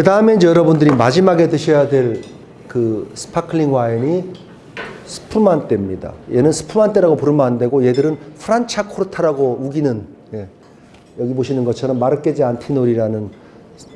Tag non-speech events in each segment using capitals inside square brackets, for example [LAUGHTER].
그 다음에 이제 여러분들이 마지막에 드셔야 될 그 스파클링 와인이 스푸만떼입니다. 얘는 스푸만떼라고 부르면 안 되고 얘들은 프란차코르타라고 우기는 예. 여기 보시는 것처럼 마르케지 안티노리라는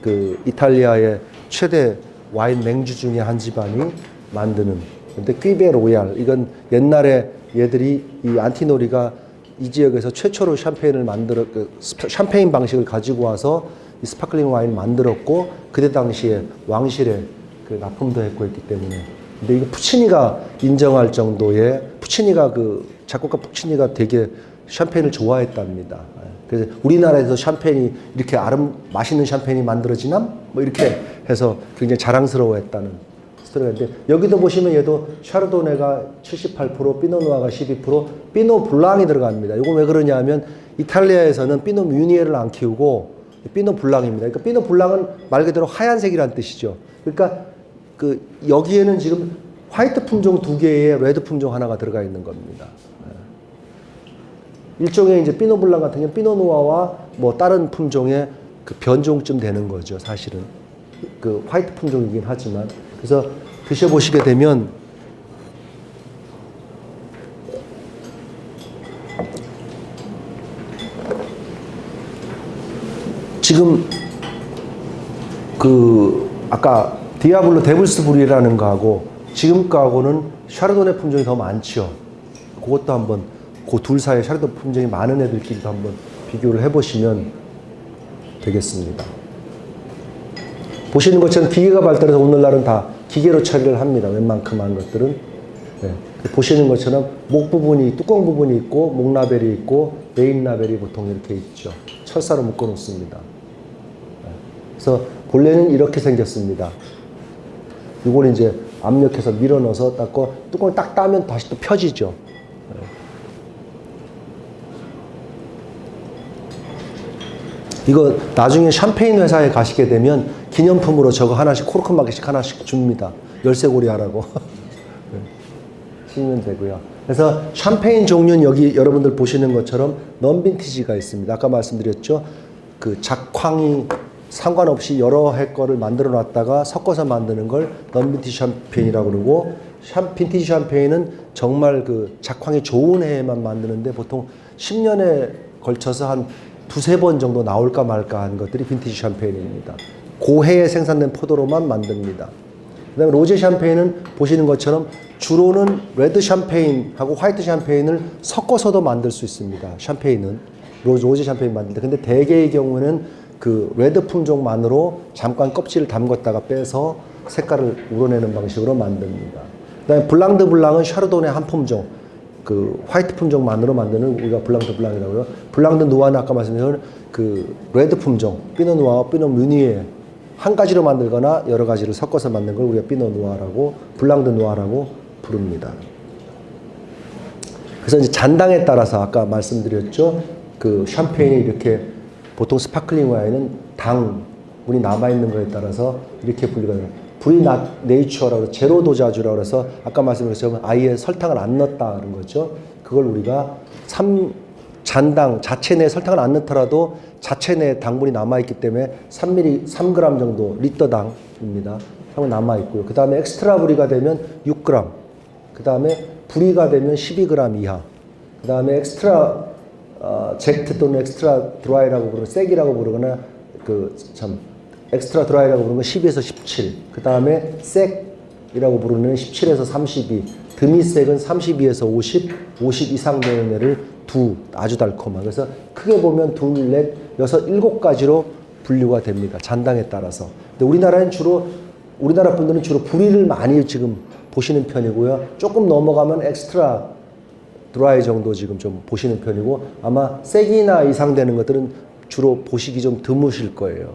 그 이탈리아의 최대 와인 맹주 중에 한 집안이 만드는 근데 퀴베 로얄 이건 옛날에 얘들이 이 안티노리가 이 지역에서 최초로 샴페인을 만들어 그 샴페인 방식을 가지고 와서 이 스파클링 와인 만들었고 그때 당시에 왕실에 그 납품도 했고 했기 때문에 근데 이거 푸치니가 인정할 정도의 푸치니가 그 작곡가 푸치니가 되게 샴페인을 좋아했답니다. 예. 그래서 우리나라에서 샴페인이 이렇게 아름 맛있는 샴페인이 만들어지나 뭐 이렇게 해서 굉장히 자랑스러워했다는 스토리가 있는데 여기도 보시면 얘도 샤르도네가 78% 피노누아가 12% 피노 블랑이 들어갑니다. 이거 왜 그러냐면 이탈리아에서는 피노 뮤니에를 안 키우고 피노 블랑입니다. 그러니까 피노 블랑은 말 그대로 하얀색이란 뜻이죠. 그러니까 그 여기에는 지금 화이트 품종 두 개에 레드 품종 하나가 들어가 있는 겁니다. 예. 일종의 이제 피노 블랑 같은 경우는 피노 누아와 뭐 다른 품종의 그 변종쯤 되는 거죠, 사실은. 그 화이트 품종이긴 하지만. 그래서 드셔보시게 되면 지금 그 아까 디아블로 데블스 브뤼라는 거하고 지금 거하고는 샤르도네 품종이 더 많죠. 그것도 한번 그 둘 사이에 샤르도 품종이 많은 애들끼리도 한번 비교를 해보시면 되겠습니다. 보시는 것처럼 기계가 발달해서 오늘날은 다 기계로 처리를 합니다. 웬만큼한 것들은. 네. 보시는 것처럼 목 부분이, 뚜껑 부분이 있고, 목 라벨이 있고, 메인 라벨이 보통 이렇게 있죠. 철사로 묶어 놓습니다. 그래서 본래는 이렇게 생겼습니다. 이걸 이제 압력해서 밀어 넣어서 닦고 뚜껑을 딱 따면 다시 또 펴지죠. 이거 나중에 샴페인 회사에 가시게 되면 기념품으로 저거 하나씩 코르크 마켓씩 하나씩 줍니다. 열쇠고리 하라고. 네. [LAUGHS] 쓰면 되고요. 그래서 샴페인 종류는 여기 여러분들 보시는 것처럼 넘빈티지가 있습니다. 아까 말씀드렸죠. 그 작황이 상관없이 여러 해 거를 만들어 놨다가 섞어서 만드는 걸 non-vintage 샴페인이라고 그러고 샴 빈티지 샴페인은 정말 그 작황이 좋은 해에만 만드는데 보통 10년에 걸쳐서 한 두세 번 정도 나올까 말까 한 것들이 빈티지 샴페인입니다. 그 해에 생산된 포도로만 만듭니다. 그 다음에 로제 샴페인은 보시는 것처럼 주로는 레드 샴페인하고 화이트 샴페인을 섞어서도 만들 수 있습니다. 샴페인은 로- 로제 샴페인 만들 때. 근데 대개의 경우는 그 레드 품종만으로 잠깐 껍질을 담궜다가 빼서 색깔을 우러내는 방식으로 만듭니다. 그 다음에 blanc de blancs은 Chardonnay 한 품종. 그 화이트 품종만으로 만드는 우리가 blanc de blancs이라고요. blanc de noirs는 아까 말씀드린 그 레드 품종, 피노 누아와 Pinot Meunier 한 가지로 만들거나 여러 가지를 섞어서 만든 걸 우리가 Pinot Noir라고 blanc de noirs라고 부릅니다. 그래서 이제 잔당에 따라서 아까 말씀드렸죠. 그 샴페인이 이렇게 보통 sparkling 와인은 당분이 남아 있는 거에 따라서 이렇게 돼요. brut nature라고 zero dosage라고 해서 아까 말씀드렸지만 아예 설탕을 안 넣었다는 거죠. 그걸 우리가 삼 잔당 자체 내에 설탕을 안 넣더라도 자체 내에 당분이 남아 있기 때문에 3ml 3g 정도 리터당입니다. 하고 남아 있고요. 그 다음에 extra brut가 되면 6g. 그 다음에 brut가 되면 12g 이하. 그 다음에 엑스트라 어, sec 또는 extra dry라고 부르는 sec이라고 부르거나 그 참 extra dry라고 부르는 건 12에서 17. 그 다음에 sec이라고 부르는 17에서 32. demi-sec은 32에서 50, 50 이상 되는 애를 doux 아주 달콤한. 그래서 크게 보면 둘, 넷, 여섯, 일곱 가지로 분류가 됩니다. 잔당에 따라서. 근데 우리나라는 주로 우리나라 분들은 주로 불이를 많이 지금 보시는 편이고요. 조금 넘어가면 extra dry 정도 지금 좀 보시는 편이고 아마 sec이나 이상 되는 것들은 주로 보시기 좀 드무실 거예요.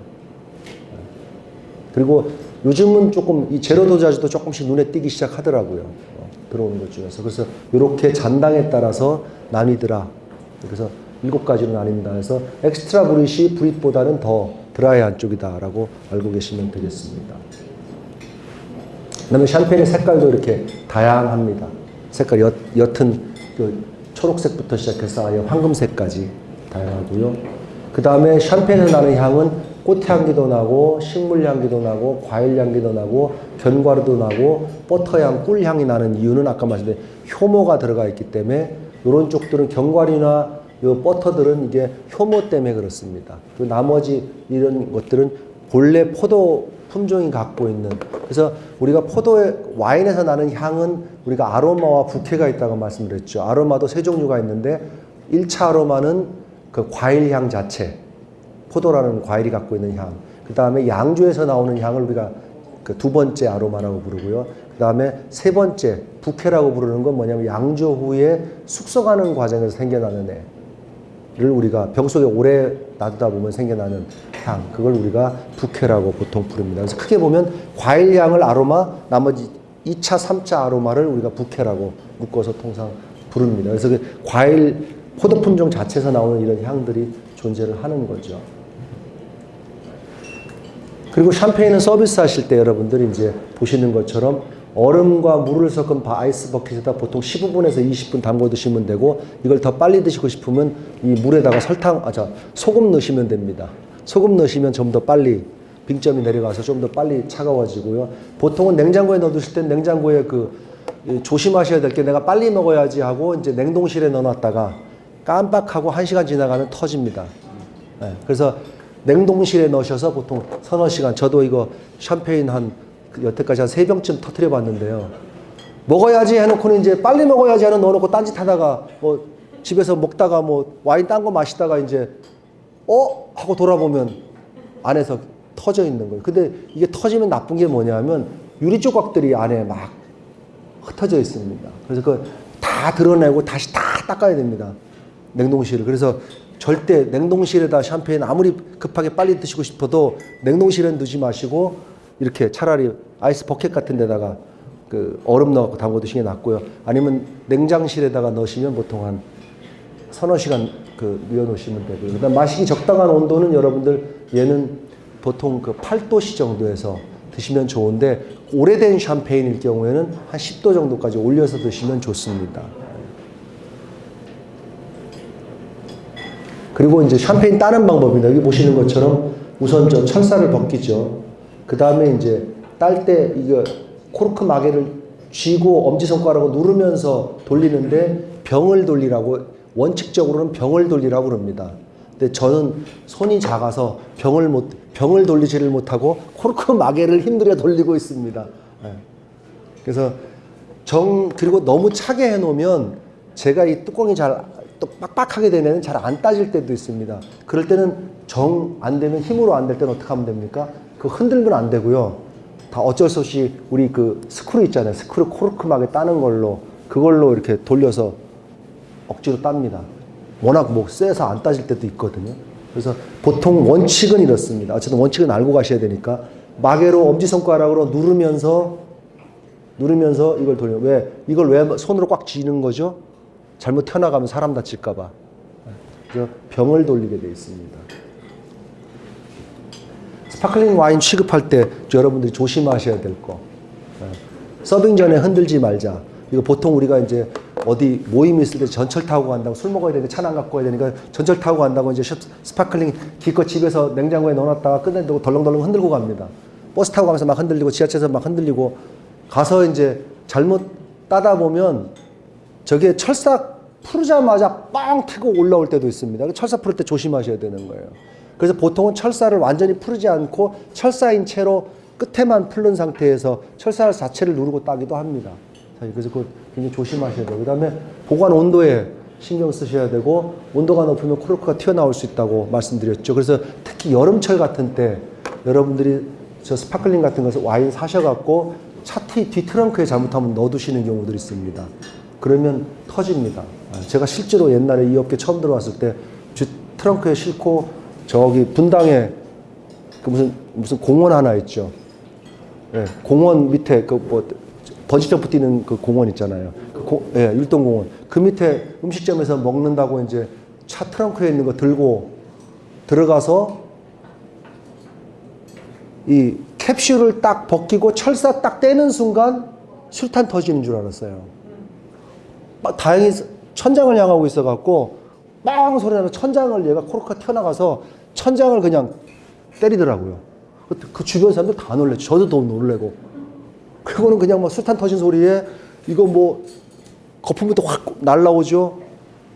그리고 요즘은 조금 이 zero dosage도 조금씩 눈에 띄기 시작하더라고요. 어, 들어오는 것 중에서. 그래서 이렇게 잔당에 따라서 나뉘더라. 그래서 일곱 가지로 나뉜다 해서 extra brut이 brut보다는 더 드라이한 쪽이다라고 알고 계시면 되겠습니다. 그다음에 샴페인의 색깔도 이렇게 다양합니다. 색깔 옅, 옅은 그 초록색부터 시작해서 아예 황금색까지 다양하고요. 그 다음에 샴페인에서 나는 향은 꽃향기도 나고 식물향기도 나고 과일향기도 나고 견과류도 나고 버터향, 꿀향이 나는 이유는 아까 말씀드린 효모가 들어가 있기 때문에 이런 쪽들은 견과류나 요 버터들은 이게 효모 때문에 그렇습니다. 그 나머지 이런 것들은 본래 포도 품종이 갖고 있는 그래서 우리가 포도의 와인에서 나는 향은 우리가 아로마와 부케가 있다고 말씀드렸죠. 아로마도 세 종류가 있는데 1차 아로마는 그 과일 향 자체 포도라는 과일이 갖고 있는 향. 그 다음에 양주에서 나오는 향을 우리가 그 두 번째 아로마라고 부르고요. 그 다음에 세 번째 부케라고 부르는 건 뭐냐면 양조 후에 숙성하는 과정에서 생겨나는 애 를 우리가 병 속에 오래 놔두다 보면 생겨나는 향. 그걸 우리가 부케라고 보통 부릅니다. 그래서 크게 보면 과일 향을 아로마, 나머지 2차, 3차 아로마를 우리가 부케라고 묶어서 통상 부릅니다. 그래서 그 과일 포도 품종 자체에서 나오는 이런 향들이 존재를 하는 거죠. 그리고 샴페인은 서비스 하실 때 여러분들이 이제 보시는 것처럼 얼음과 물을 섞은 바- 아이스 버킷에다 보통 15분에서 20분 담궈 드시면 되고 이걸 더 빨리 드시고 싶으면 이 물에다가 설탕, 아, 자, 소금 넣으시면 됩니다. 소금 넣으시면 좀 더 빨리 빙점이 내려가서 좀 더 빨리 차가워지고요. 보통은 냉장고에 넣어두실 땐 냉장고에 그 이, 조심하셔야 될 게 내가 빨리 먹어야지 하고 이제 냉동실에 넣어놨다가 깜빡하고 한 시간 지나가면 터집니다. 네, 그래서 냉동실에 넣으셔서 보통 서너 시간 저도 이거 샴페인 한그 여태까지 한 세 병쯤 터트려 봤는데요. 먹어야지 해놓고는 이제 빨리 먹어야지 하는 넣어놓고 딴짓 하다가 뭐 집에서 먹다가 뭐 와인 딴 거 마시다가 이제 어 하고 돌아보면 안에서 터져 있는 거예요. 근데 이게 터지면 나쁜 게 뭐냐면 유리 조각들이 안에 막 흩어져 있습니다. 그래서 그 다 드러내고 다시 다 닦아야 됩니다. 냉동실을. 그래서 절대 냉동실에다 샴페인 아무리 급하게 빨리 드시고 싶어도 냉동실에 두지 마시고 이렇게 차라리 아이스 버켓 같은 데다가 그 얼음 넣고 담궈 드시는 게 낫고요. 아니면 냉장실에다가 넣으시면 보통 한 서너 시간 그 뉘어 놓으시면 되고요. 그다음 마시기 적당한 온도는 여러분들 얘는 보통 그 8도씨 정도에서 드시면 좋은데 오래된 샴페인일 경우에는 한 10도 정도까지 올려서 드시면 좋습니다. 그리고 이제 샴페인 따는 방법입니다. 여기 보시는 것처럼 우선 저 철사를 벗기죠. 그 다음에 이제 딸 때 이거 코르크 마개를 쥐고 엄지손가락으로 누르면서 돌리는데 병을 돌리라고 원칙적으로는 병을 돌리라고 그럽니다. 근데 저는 손이 작아서 병을 못 병을 돌리지를 못하고 코르크 마개를 힘들여 돌리고 있습니다. 예. 그래서 정 그리고 너무 차게 해놓으면 제가 이 뚜껑이 잘 또 빡빡하게 되면 잘 안 따질 때도 있습니다. 그럴 때는 정 안 되면 힘으로 안 될 때는 어떻게 하면 됩니까? 그 흔들면 안 되고요. 다 어쩔 수 없이 우리 그 스크류 있잖아요. 스크류 코르크막에 따는 걸로 그걸로 이렇게 돌려서 억지로 땁니다. 워낙 뭐 쎄서 안 따질 때도 있거든요. 그래서 보통 원칙은 이렇습니다. 어쨌든 원칙은 알고 가셔야 되니까 마개로 엄지손가락으로 누르면서 누르면서 이걸 돌려. 왜 이걸 왜 손으로 꽉 쥐는 거죠? 잘못 튀어나가면 사람 다칠까 봐. 그래서 병을 돌리게 되어 있습니다. sparkling 와인 취급할 때 여러분들이 조심하셔야 될 거. 예. 서빙 전에 흔들지 말자. 이거 보통 우리가 이제 어디 모임 있을 때 전철 타고 간다고 술 먹어야 되는데 차안 갖고 와야 되니까 전철 타고 간다고 이제 샵- sparkling 기껏 집에서 냉장고에 넣어놨다가 끝낸다고 덜렁덜렁 흔들고 갑니다. 버스 타고 가면서 막 흔들리고 지하철에서 막 흔들리고 가서 이제 잘못 따다 보면 저게 철사 풀자마자 빵 트고 올라올 때도 있습니다. 그 철사 풀을 때 조심하셔야 되는 거예요. 그래서 보통은 철사를 완전히 풀지 않고 철사인 채로 끝에만 풀른 상태에서 철사 자체를 누르고 따기도 합니다. 자, 그래서 그거 굉장히 조심하셔야 돼요. 그 다음에 보관 온도에 신경 쓰셔야 되고 온도가 높으면 코르크가 튀어나올 수 있다고 말씀드렸죠. 그래서 특히 여름철 같은 때 여러분들이 저 sparkling 같은 것을 와인 사셔갖고 차 뒤 트렁크에 잘못하면 넣어두시는 경우들이 있습니다. 그러면 터집니다. 아, 제가 실제로 옛날에 이 업계 처음 들어왔을 때뒤 트렁크에 싣고 저기 분당에 그 무슨 무슨 공원 하나 있죠. 예, 공원 밑에 그 뭐 번지점프 뛰는 그 공원 있잖아요. 그 고, 예, 율동공원. 그 밑에 음식점에서 먹는다고 이제 차 트렁크에 있는 거 들고 들어가서 이 캡슐을 딱 벗기고 철사 딱 떼는 순간 술탄 터지는 줄 알았어요. 막 다행히 천장을 향하고 있어갖고 빵 소리 나면 천장을 얘가 코르크가 튀어나가서 천장을 그냥 때리더라고요. 그, 그 주변 사람들 다 놀랬죠. 저도 더 놀래고. 그거는 그냥 뭐 술탄 터진 소리에 이거 뭐 거품이 또확 날라오죠.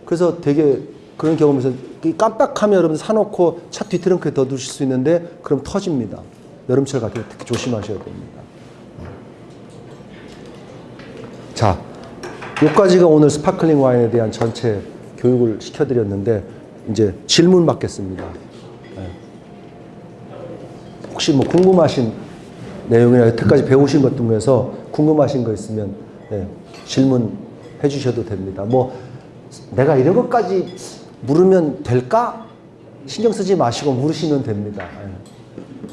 그래서 되게 그런 경험에서 이 깜빡하면 여러분 사놓고 차 뒤트렁크에 넣어두실 수 있는데 그럼 터집니다. 여름철 같은 때 특히 조심하셔야 됩니다. 자, 여기까지가 오늘 sparkling 와인에 대한 전체 교육을 시켜드렸는데 이제 질문 받겠습니다. 네. 혹시 뭐 궁금하신 내용이나 여태까지 배우신 것 중에서 궁금하신 거 있으면 네, 질문해 주셔도 됩니다. 뭐 내가 이런 것까지 물으면 될까? 신경 쓰지 마시고 물으시면 됩니다.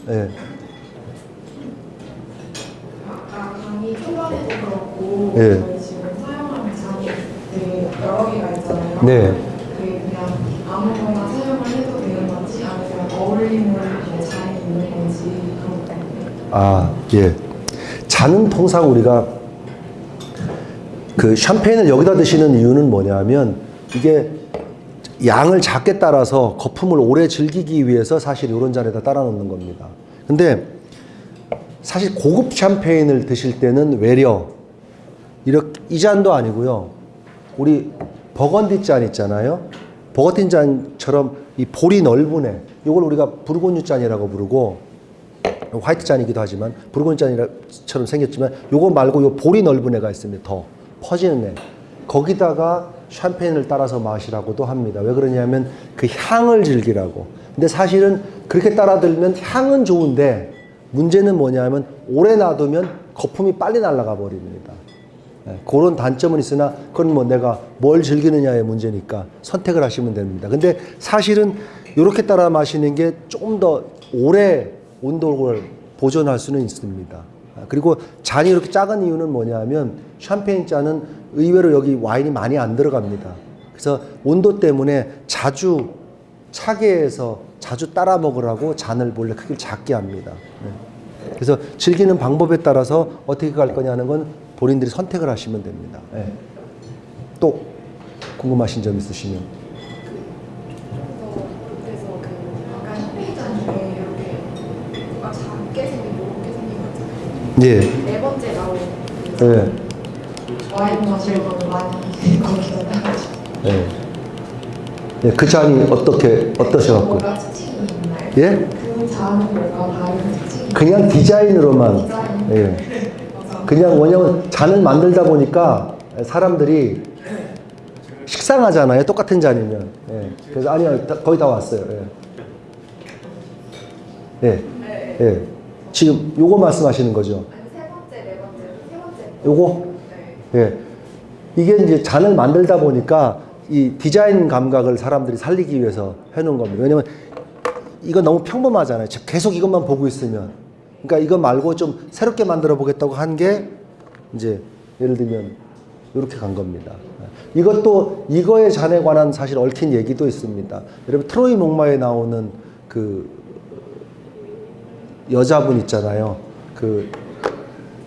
예. 예. 아까 강의 초반에도 그렇고 예. 저희 지금 사용하는 되게 여러 개가 있잖아요. 네. 그게 그냥 아무거나 사용을 해도 되는 건지 아니면 어울림을 뭐 잘 있는 건지 그런 거. 아, 예. 잔은 통상 우리가 그 샴페인을 여기다 드시는 이유는 뭐냐면 이게 양을 작게 따라서 거품을 오래 즐기기 위해서 사실 이런 잔에다 따라 놓는 겁니다. 근데 사실 고급 샴페인을 드실 때는 외려 이렇게 이 잔도 아니고요. 우리 버건디 잔 있잖아요. 버건디 잔처럼 이 볼이 넓은 애. 이걸 우리가 부르고뉴 잔이라고 부르고 화이트 잔이기도 하지만 부르고뉴 잔처럼 생겼지만 요거 말고 요 볼이 넓은 애가 있습니다. 더 퍼지는 애. 거기다가 샴페인을 따라서 마시라고도 합니다. 왜 그러냐면 그 향을 즐기라고. 근데 사실은 그렇게 따라 들면 향은 좋은데 문제는 뭐냐면 오래 놔두면 거품이 빨리 날아가 버립니다. 예, 그런 단점은 있으나 그건 뭐 내가 뭘 즐기느냐의 문제니까 선택을 하시면 됩니다. 근데 사실은 이렇게 따라 마시는 게 조금 더 오래 온도를 보존할 수는 있습니다. 아, 그리고 잔이 이렇게 작은 이유는 뭐냐면 샴페인 잔은 의외로 여기 와인이 많이 안 들어갑니다. 그래서 온도 때문에 자주 차게 해서 자주 따라 먹으라고 잔을 몰래 크기를 작게 합니다. 네. 그래서 즐기는 방법에 따라서 어떻게 갈 거냐는 건 본인들이 선택을 하시면 됩니다. 예. 또 궁금하신 점 있으시면. 그래서 그래서 그 아까 샴페인 잔 중에 이렇게 뭔가 작게 생긴 이렇게 생긴 거 있잖아요. 예. 네 번째 나온 그 예. 와인 마시려고 많이 거기서 예. 예. 그 잔이 어떻게 어떠셔갖고? 있나요? 예? 그 잔은 뭔가 다른 특징이 그냥 디자인으로만. 디자인? 예. 그냥 왜냐면 잔을 만들다 보니까 사람들이 식상하잖아요. 똑같은 잔이면. 예. 그래서 아니요, 다- 거의 다 왔어요. 예. 예. 예. 지금 요거 말씀하시는 거죠? 세 번째, 네 번째, 세 번째. 요거? 네. 예. 이게 이제 잔을 만들다 보니까 이 디자인 감각을 사람들이 살리기 위해서 해놓은 겁니다. 왜냐면 이거 너무 평범하잖아요. 즉 계속 이것만 보고 있으면. 그러니까 이거 말고 좀 새롭게 만들어 보겠다고 한 게 이제 예를 들면 이렇게 간 겁니다. 이것도 이거의 잔에 관한 사실 얽힌 얘기도 있습니다. 여러분 트로이 목마에 나오는 그 여자분 있잖아요. 그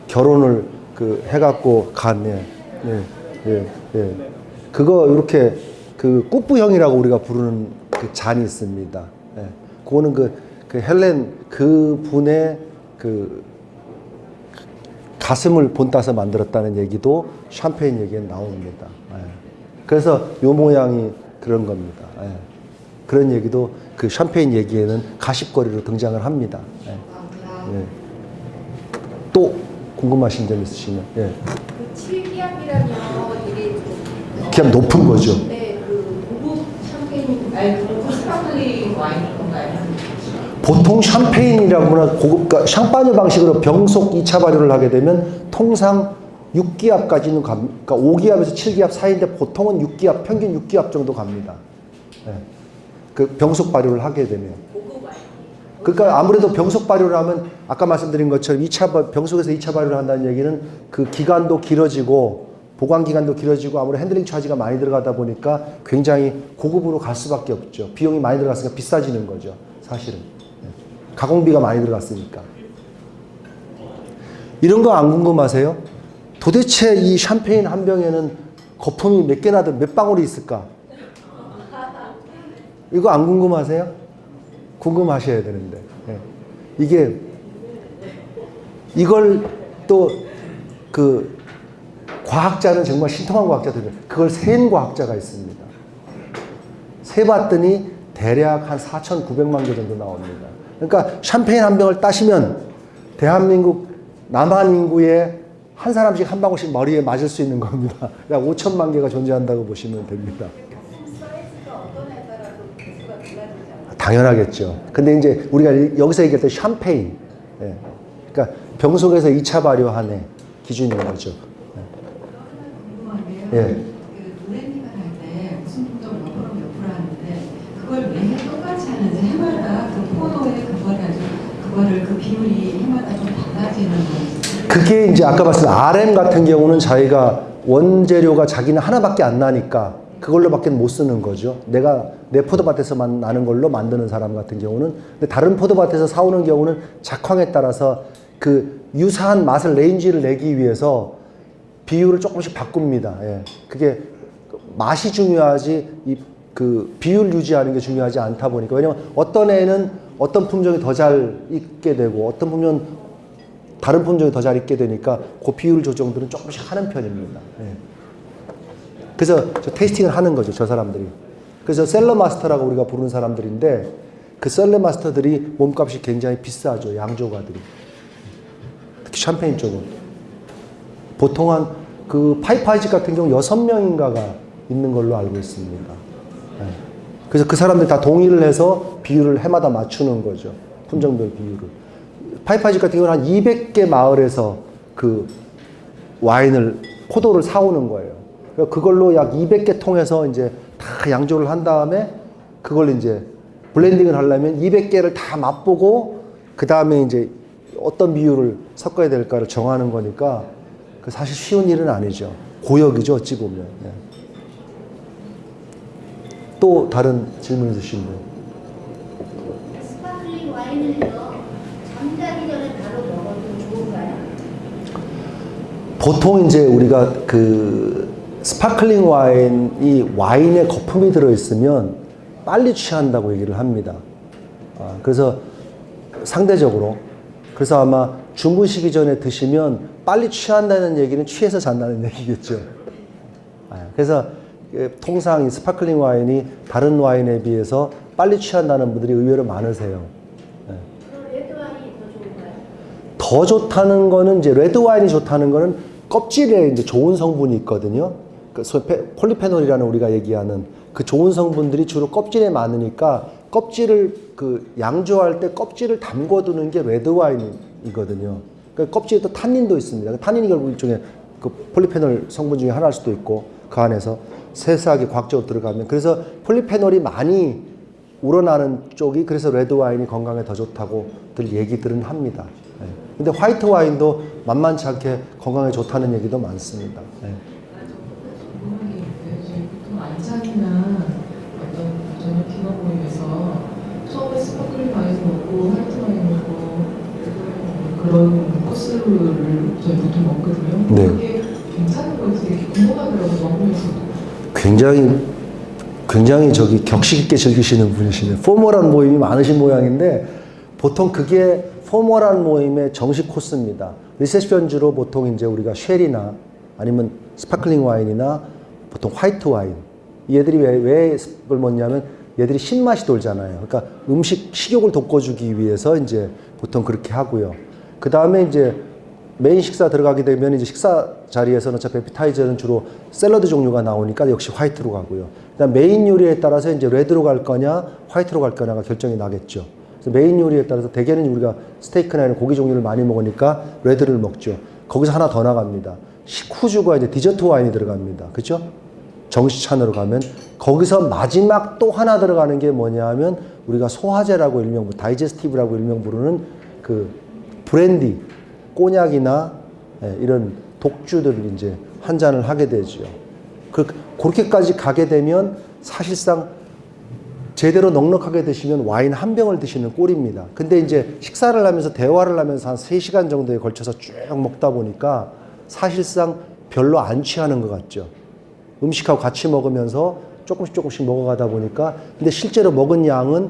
결혼을 그 해갖고 간, 예, 예, 예, 예. 그거 이렇게 그 꾸뿌형이라고 우리가 부르는 그 잔이 있습니다. 예. 그거는 그, 그 헬렌 그 분의 그 가슴을 본따서 만들었다는 얘기도 샴페인 얘기에 나옵니다. 예. 그래서 요 모양이 그런 겁니다. 예. 그런 얘기도 그 샴페인 얘기에는 가십거리로 등장을 합니다. 예. 예. 또 궁금하신 점 있으시면 예. 그 7기압이라면 이게 좀 기압 높은 거죠. 네, 그 고급 샴페인 아니 그 고급 sparkling 와인 건가요? 보통 샴페인이라거나 고급 그러니까 Champagne 방식으로 병속 2차 발효를 하게 되면 통상 6기압까지는 갑, 그러니까 5기압에서 7기압 사이인데 보통은 6기압 평균 6기압 정도 갑니다. 예. 그 병속 발효를 하게 되면. 그러니까 아무래도 병속 발효를 하면 아까 말씀드린 것처럼 2차 발- 병속에서 2차 발효를 한다는 얘기는 그 기간도 길어지고 보관 기간도 길어지고 아무래도 handling charge가 많이 들어가다 보니까 굉장히 고급으로 갈 수밖에 없죠. 비용이 많이 들어갔으니까 비싸지는 거죠. 사실은. 예. 가공비가 많이 들어갔으니까. 이런 거 안 궁금하세요? 도대체 이 샴페인 한 병에는 거품이 몇 개나 들- 몇 방울이 있을까? 이거 안 궁금하세요? 궁금하셔야 되는데. 예. 이게 이걸 또 그 과학자는 정말 신통한 과학자들이 그걸 센 과학자가 있습니다. 세봤더니 대략 한 4,900만 개 정도 나옵니다. 그러니까 샴페인 한 병을 따시면 대한민국 남한 인구의 한 사람씩 한 방울씩 머리에 맞을 수 있는 겁니다. [LAUGHS] 약 5천만 개가 존재한다고 보시면 됩니다. 사이즈가 어떤 에 따라서 개수가 달라지지 않아요? 당연하겠죠. 근데 이제 우리가 여기서 얘기할 때 샴페인. 예. 그러니까 병 속에서 2차 발효한 애 기준인 거죠. 예. 그 건지. 그게 이제 아까 말씀 RM 같은 경우는 자기가 원재료가 자기는 하나밖에 안 나니까 그걸로밖에 못 쓰는 거죠. 내가 내 포도밭에서만 나는 걸로 만드는 사람 같은 경우는 근데 다른 포도밭에서 사오는 경우는 작황에 따라서 그 유사한 맛을 range를 내기 위해서 비율을 조금씩 바꿉니다. 예. 그게 맛이 중요하지 이 그 비율 유지하는 게 중요하지 않다 보니까 왜냐면 어떤 애는 어떤 품종이 더 잘 익게 되고 어떤 품종은 다른 품종이 더 잘 익게 되니까 그 비율 조정들은 조금씩 하는 편입니다. 예. 그래서 저 테이스팅을 하는 거죠, 저 사람들이. 그래서 셀러 마스터라고 우리가 부르는 사람들인데 그 셀러 마스터들이 몸값이 굉장히 비싸죠, 양조가들이. 특히 샴페인 쪽은. 보통 한 그 Piper-Heidsieck 같은 경우 여섯 명인가가 있는 걸로 알고 있습니다. 예. 그래서 그 사람들이 다 동의를 해서 비율을 해마다 맞추는 거죠. 품종별 비율을. Piper-Heidsieck 같은 경우는 한 200개 마을에서 그 와인을, 포도를 사오는 거예요. 그러니까 그걸로 약 200개 통해서 이제 다 양조를 한 다음에 그걸 이제 blending을 하려면 200개를 다 맛보고 그 다음에 이제 어떤 비율을 섞어야 될까를 정하는 거니까 그 사실 쉬운 일은 아니죠. 고역이죠, 어찌 보면. 예. 또 다른 질문 있으신 분? sparkling 와인을요 잠자기 전에 바로 먹어도 좋은가요? 보통 이제 우리가 그 sparkling 와인이 와인에 거품이 들어있으면 빨리 취한다고 얘기를 합니다. 아, 그래서 상대적으로 그래서 아마 주무시기 전에 드시면 빨리 취한다는 얘기는 취해서 잔다는 [LAUGHS] 얘기겠죠. 아, 그래서 그 통상 이 sparkling 와인이 다른 와인에 비해서 빨리 취한다는 분들이 의외로 많으세요. 좋은가요? 더 좋다는 거는 이제 레드 와인이 좋다는 거는 껍질에 이제 좋은 성분이 있거든요. 그 폴리페놀이라는 우리가 얘기하는 그 좋은 성분들이 주로 껍질에 많으니까 껍질을 그 양조할 때 껍질을 담궈두는 게 레드 와인이거든요. 그 껍질에 또 탄닌도 있습니다. 그 탄닌이 결국 일종의 그 폴리페놀 성분 중에 하나일 수도 있고 그 안에서 세세하게 과학적으로 들어가면 그래서 폴리페놀이 많이 우러나는 쪽이 그래서 레드 와인이 건강에 더 좋다고들 얘기들은 합니다. 예. 근데 화이트 와인도 만만치 않게 건강에 좋다는 얘기도 많습니다. 예. 궁금한 게 있는데 저희 보통 만찬이나 어떤 저녁 디너 모임에서 처음에 sparkling 화이트 와인 먹고 그런 코스를 저희 보통 먹거든요. 네. 그게 괜찮은 건지 되게 궁금하더라고요. 먹으면서도. 굉장히 굉장히 저기 격식 있게 즐기시는 분이시네요. formal한 모임이 많으신 모양인데 보통 그게 formal한 모임의 정식 코스입니다. 리셉션주로 보통 이제 우리가 셰리나 아니면 sparkling 와인이나 보통 화이트 와인 얘들이 왜, 왜 그걸 먹냐면 얘들이 신맛이 돌잖아요. 그러니까 음식 식욕을 돋궈주기 위해서 이제 보통 그렇게 하고요. 그 다음에 이제 메인 식사 들어가게 되면 이제 식사 자리에서는 어차피 에피타이저는 주로 샐러드 종류가 나오니까 역시 화이트로 가고요. 그다음 메인 요리에 따라서 이제 레드로 갈 거냐 화이트로 갈 거냐가 결정이 나겠죠. 그래서 메인 요리에 따라서 대개는 우리가 스테이크나 이런 고기 종류를 많이 먹으니까 레드를 먹죠. 거기서 하나 더 나갑니다. 식후주가 이제 디저트 와인이 들어갑니다. 그렇죠? 정식 만찬으로 가면 거기서 마지막 또 하나 들어가는 게 뭐냐면 우리가 소화제라고 일명 digestive라고 일명 부르는 그 브랜디, 꼬냑이나 예, 이런 독주들을 이제 한 잔을 하게 되죠. 그 그렇게까지 가게 되면 사실상 제대로 넉넉하게 드시면 와인 한 병을 드시는 꼴입니다. 근데 이제 식사를 하면서 대화를 하면서 한 3시간 정도에 걸쳐서 쭉 먹다 보니까 사실상 별로 안 취하는 것 같죠. 음식하고 같이 먹으면서 조금씩 조금씩 먹어가다 보니까 근데 실제로 먹은 양은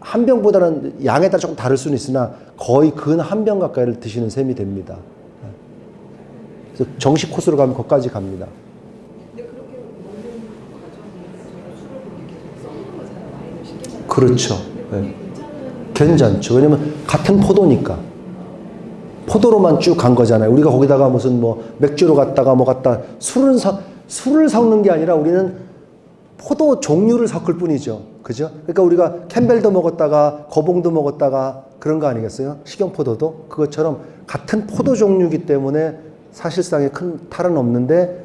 한 병보다는 양에 따라 조금 다를 수는 있으나 거의 근 한 병 가까이를 드시는 셈이 됩니다. 네. 그래서 정식 코스로 가면 거기까지 갑니다. 그렇죠. 네. 괜찮죠. 왜냐면 같은 포도니까. 포도로만 쭉 간 거잖아요. 우리가 거기다가 무슨 뭐 맥주로 갔다가 뭐 갔다 술을 섞 술을 섞는 게 아니라 우리는 포도 종류를 섞을 뿐이죠. 그죠? 그러니까 우리가 캠벨도 먹었다가 거봉도 먹었다가 그런 거 아니겠어요? 식용포도도 그것처럼 같은 포도 종류이기 때문에 사실상의 큰 탈은 없는데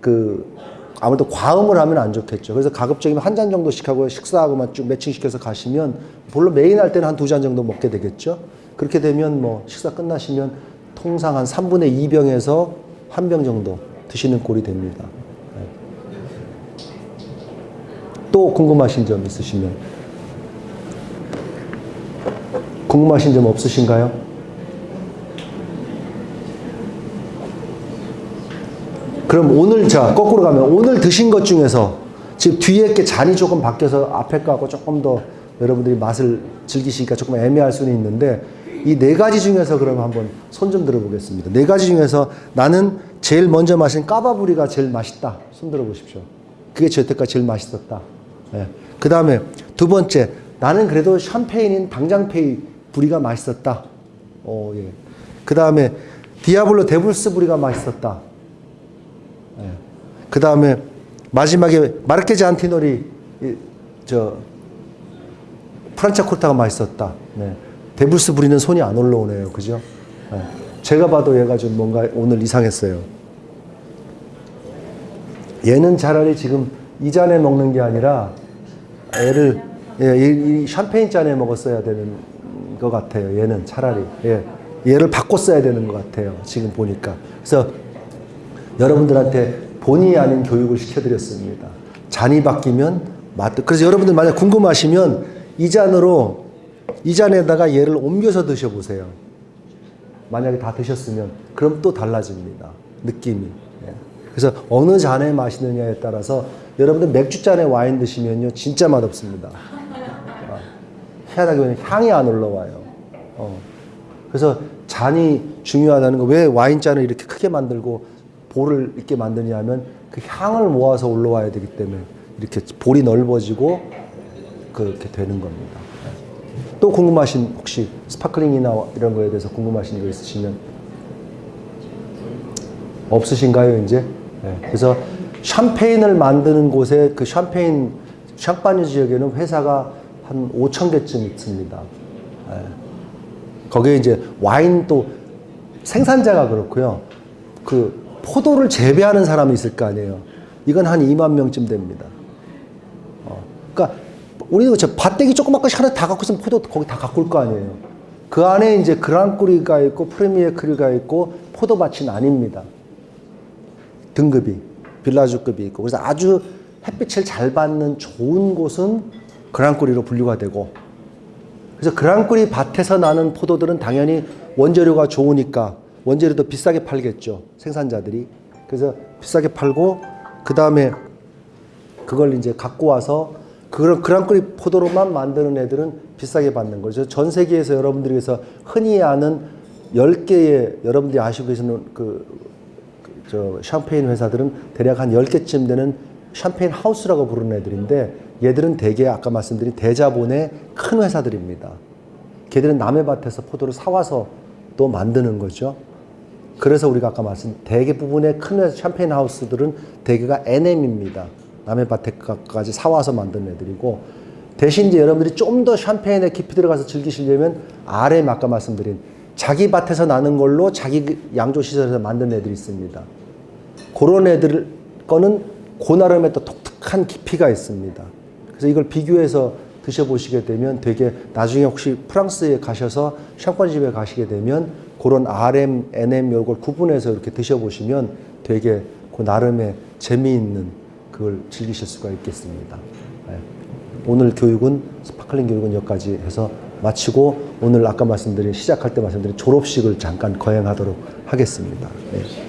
그 아무래도 과음을 하면 안 좋겠죠. 그래서 가급적이면 한 잔 정도씩 하고 식사하고만 쭉 매칭시켜서 가시면 물론 메인 할 때는 한 두 잔 정도 먹게 되겠죠. 그렇게 되면 뭐 식사 끝나시면 통상 한 3분의 2병에서 한 병 정도 드시는 꼴이 됩니다. 네. 또 궁금하신 점 있으시면 궁금하신 점 없으신가요? 그럼 오늘 자 거꾸로 가면 오늘 드신 것 중에서 지금 뒤에 게 잔이 조금 바뀌어서 앞에 거하고 조금 더 여러분들이 맛을 즐기시기가 조금 애매할 수는 있는데 이 네 가지 중에서 그럼 한번 손 좀 들어보겠습니다. 네 가지 중에서 나는 제일 먼저 마신 까바부리가 제일 맛있다. 손 들어보십시오. 그게 저 여태까지 제일 맛있었다. 그 다음에 두 번째 나는 그래도 샴페인인 당장페이 부리가 맛있었다. 어, 예. 그 다음에 Diablo Devil's Brut가 맛있었다. 그 다음에 마지막에 Marchesi Antinori 이, 저 Franciacorta가 맛있었다. 네. Devil's Brut는 손이 안 올라오네요. 그죠? 네. 제가 봐도 얘가 좀 뭔가 오늘 이상했어요. 얘는 차라리 지금 이 잔에 먹는 게 아니라 얘를 예, 이, 이 샴페인 잔에 먹었어야 되는 것 같아요. 얘는 차라리 예, 얘를 바꿨어야 되는 것 같아요. 지금 보니까 그래서 여러분들한테 본의 아닌 교육을 시켜드렸습니다. 잔이 바뀌면 맛도 그래서 여러분들 만약 궁금하시면 이 잔으로 이 잔에다가 얘를 옮겨서 드셔보세요. 만약에 다 드셨으면 그럼 또 달라집니다. 느낌이. 예. 그래서 어느 잔에 마시느냐에 따라서 여러분들 맥주 잔에 와인 드시면요 진짜 맛없습니다. 아, 희한하게 보면 향이 안 올라와요. 어. 그래서 잔이 중요하다는 거 왜 와인 잔을 이렇게 크게 만들고 bowl을 이렇게 만드냐면 그 향을 모아서 올라와야 되기 때문에 이렇게 bowl이 넓어지고 그렇게 되는 겁니다. 네. 또 궁금하신 혹시 sparkling이나 이런 거에 대해서 궁금하신 거 있으시면 없으신가요 이제? 네. 그래서 샴페인을 만드는 곳에 그 샴페인 샹파뉴 지역에는 회사가 한 5천 개쯤 있습니다. 네. 거기에 이제 와인 또 생산자가 그렇고요. 그 포도를 재배하는 사람이 있을 거 아니에요. 이건 한 2만 명쯤 됩니다. 어. 그러니까 우리는 저 밭대기 조그맣게 하나 다 갖고 있으면 포도 거기 다 갖고 올 거 아니에요. 그 안에 이제 그랑꾸리가 있고 프리미어 크리가 있고 포도밭이 아닙니다. 등급이 빌라주급이 있고 그래서 아주 햇빛을 잘 받는 좋은 곳은 그랑꾸리로 분류가 되고 그래서 그랑꾸리 밭에서 나는 포도들은 당연히 원재료가 좋으니까 원재료도 비싸게 팔겠죠 생산자들이 그래서 비싸게 팔고 그 다음에 그걸 이제 갖고 와서 그런 그랑크리 포도로만 만드는 애들은 비싸게 받는 거죠. 전 세계에서 여러분들께서 흔히 아는 10개의 여러분들이 아시고 계시는 그, 그 저 샴페인 회사들은 대략 한 10개쯤 되는 샴페인 하우스라고 부르는 애들인데 얘들은 대개 아까 말씀드린 대자본의 큰 회사들입니다. 걔들은 남의 밭에서 포도를 사와서 또 만드는 거죠. 그래서 우리가 아까 말씀 대개 부분의 큰 회사 샴페인 하우스들은 대개가 NM입니다. 남의 밭에까지 사와서 만든 애들이고 대신 이제 여러분들이 좀 더 샴페인에 깊이 들어가서 즐기시려면 RM 아까 말씀드린 자기 밭에서 나는 걸로 자기 그 양조 시설에서 만든 애들이 있습니다. 그런 애들 거는 그 나름의 또 독특한 깊이가 있습니다. 그래서 이걸 비교해서 드셔보시게 되면 되게 나중에 혹시 프랑스에 가셔서 샴페인집에 가시게 되면 그런 RM, NM 이걸 구분해서 이렇게 드셔보시면 되게 그 나름의 재미있는 그걸 즐기실 수가 있겠습니다. 네. 오늘 교육은 sparkling 교육은 여기까지 해서 마치고 오늘 아까 말씀드린 시작할 때 말씀드린 졸업식을 잠깐 거행하도록 하겠습니다. 네.